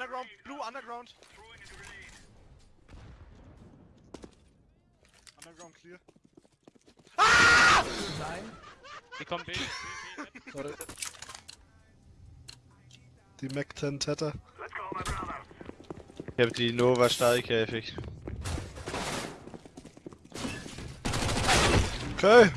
Underground, blue, underground. Underground clear. Nein. Die kommen B, Sorry. Die Mac 10 Tether. Ich hab die Nova Stahlkäfig. Okay.